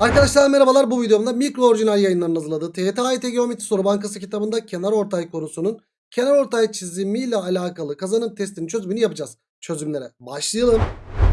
Arkadaşlar merhabalar bu videomda mikro orijinal yayınlarının hazırladığı TYT Geometri Soru Bankası kitabında kenar ortay konusunun kenar ortay çizimiyle alakalı kazanım testinin çözümünü yapacağız. Çözümlere başlayalım.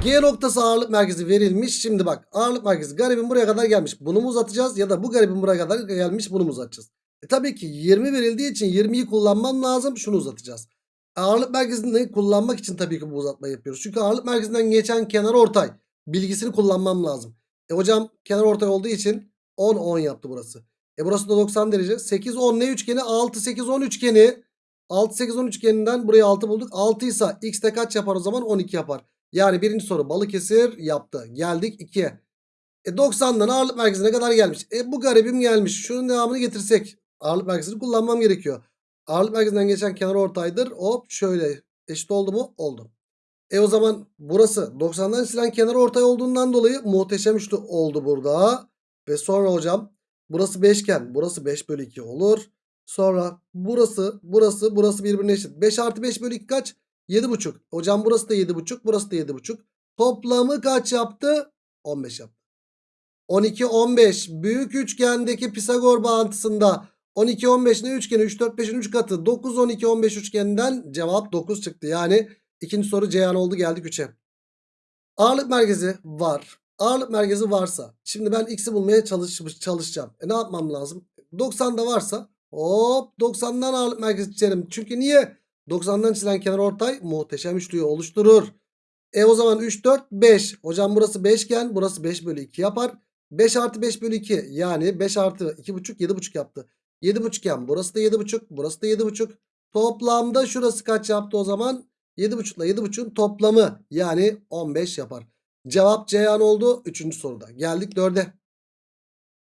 G noktası ağırlık merkezi verilmiş. Şimdi bak ağırlık merkezi garibin buraya kadar gelmiş. Bunu mu uzatacağız ya da bu garibin buraya kadar gelmiş bunu mu uzatacağız? E tabii ki 20 verildiği için 20'yi kullanmam lazım. Şunu uzatacağız. Ağırlık merkezini kullanmak için tabii ki bu uzatma yapıyoruz. Çünkü ağırlık merkezinden geçen kenar ortay bilgisini kullanmam lazım. E hocam kenar ortay olduğu için 10 10 yaptı burası. E burası da 90 derece. 8 10 ne üçgeni? 6 8 10 üçgeni. 6 8 10 üçgeninden burayı 6 bulduk. 6 ise x de kaç yapar o zaman? 12 yapar. Yani birinci soru Balıkesir yaptı. Geldik 2'ye. E 90'dan ağırlık merkezine kadar gelmiş. E bu garibim gelmiş. Şunun devamını getirsek. Ağırlık merkezini kullanmam gerekiyor. Ağırlık merkezinden geçen kenar ortaydır. Hop şöyle. Eşit oldu mu? Oldu. E o zaman burası 90'dan çizilen kenar ortay olduğundan dolayı muhteşem üçlü oldu burada. Ve sonra hocam burası beşgen. Burası 5 bölü 2 olur. Sonra burası burası burası birbirine eşit. 5 artı 5 bölü 2 kaç? 7,5. Hocam burası da 7,5 burası da 7,5. Toplamı kaç yaptı? 15 yaptı. 12 15 büyük üçgendeki Pisagor bağıntısında 12 15 ne üçgeni 3 4 5'in 3 katı 9 12 15 üçgeninden cevap 9 çıktı. Yani ikinci soru Ceyhan oldu geldik 3'e. Ağırlık merkezi var. Ağırlık merkezi varsa şimdi ben x'i bulmaya çalışmış çalışacağım. E ne yapmam lazım? 90'da varsa hop 90'dan ağırlık merkezi çizerim. Çünkü niye? 90'dan çizilen kenar ortay muhteşem üçlüyü oluşturur. E o zaman 3 4 5. Hocam burası 5 iken burası 5 bölü 2 yapar. 5 artı 5 bölü 2 yani 5 artı 2,5 7,5 yaptı. 7,5 iken burası da 7,5 burası da 7,5. Toplamda şurası kaç yaptı o zaman? 7,5 ile 7,5'un toplamı yani 15 yapar. Cevap Ceyhan oldu 3. soruda. Geldik 4'e.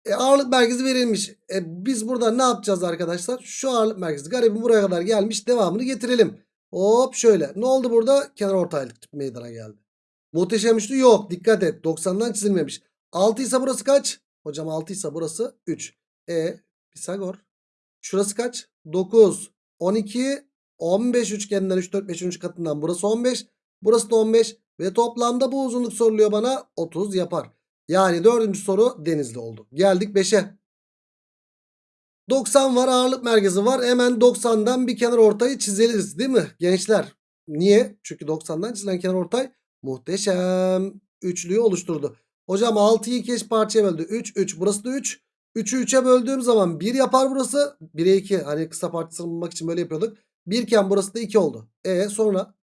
E, ağırlık merkezi verilmiş. E, biz burada ne yapacağız arkadaşlar? Şu ağırlık merkezi garibim buraya kadar gelmiş. Devamını getirelim. Hop şöyle. Ne oldu burada? Kenar ortaylık meydana geldi. Muhteşem üçlü yok. Dikkat et. 90'dan çizilmemiş. 6 ise burası kaç? Hocam 6 ise burası 3. E Pisagor. Şurası kaç? 9. 12. 15 üçgeninden 3 4 5. katından burası 15. Burası da 15. Ve toplamda bu uzunluk soruluyor bana. 30 yapar. Yani dördüncü soru denizli oldu. Geldik 5'e. 90 var ağırlık merkezi var. Hemen 90'dan bir kenar ortayı çizeriz değil mi gençler? Niye? Çünkü 90'dan çizilen kenar ortay muhteşem üçlüyü oluşturdu. Hocam 6'yı 2 eş parçaya böldü. 3 3 burası da 3. 3'ü 3'e böldüğüm zaman 1 yapar burası. 1'e 2 hani kısa parçasını bulmak için böyle yapıyorduk. 1 iken burası da 2 oldu. E sonra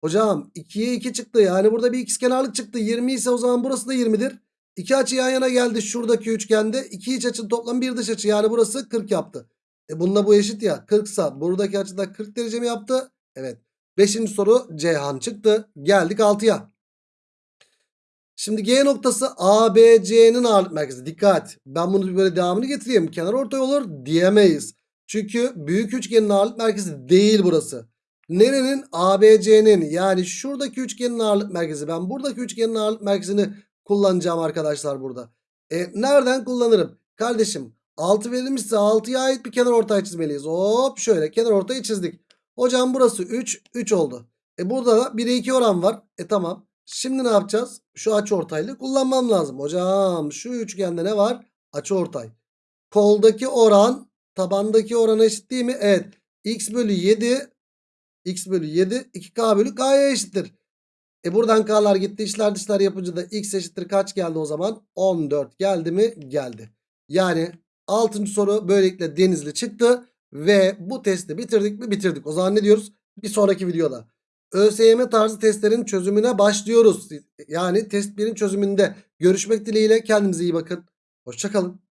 hocam 2'ye 2 çıktı. Yani burada bir ikizkenarlık çıktı. 20 ise o zaman burası da 20'dir. İki açı yan yana geldi şuradaki üçgende. İki iç açının toplam bir dış açı. Yani burası 40 yaptı. E bununla bu eşit ya. 40 sa buradaki açıda 40 derece mi yaptı? Evet. Beşinci soru Ceyhan çıktı. Geldik 6'ya. Şimdi G noktası ABC'nin ağırlık merkezi. Dikkat. Ben bunu böyle devamını getireyim. Kenar ortay olur diyemeyiz. Çünkü büyük üçgenin ağırlık merkezi değil burası. Nerenin? ABC'nin yani şuradaki üçgenin ağırlık merkezi. Ben buradaki üçgenin ağırlık merkezini kullanacağım arkadaşlar burada. E, nereden kullanırım? Kardeşim 6 verilmişse 6'ya ait bir kenar ortay çizmeliyiz. Hop şöyle kenar ortayı çizdik. Hocam burası 3 3 oldu. E burada da 1'e 2 oran var. E tamam. Şimdi ne yapacağız? Şu açı ortaylı kullanmam lazım. Hocam şu üçgende ne var? Açı ortay. Koldaki oran tabandaki orana eşit değil mi? Evet. X bölü 7 X bölü 7 2K bölü K'ya eşittir. E buradan K'lar gitti. İşler dışlar yapınca da X eşittir kaç geldi o zaman? 14 geldi mi? Geldi. Yani 6. soru böylelikle denizli çıktı. Ve bu testi bitirdik mi? Bitirdik. O zaman ne diyoruz? Bir sonraki videoda. ÖSYM tarzı testlerin çözümüne başlıyoruz. Yani test 1'in çözümünde görüşmek dileğiyle kendinize iyi bakın. Hoşçakalın.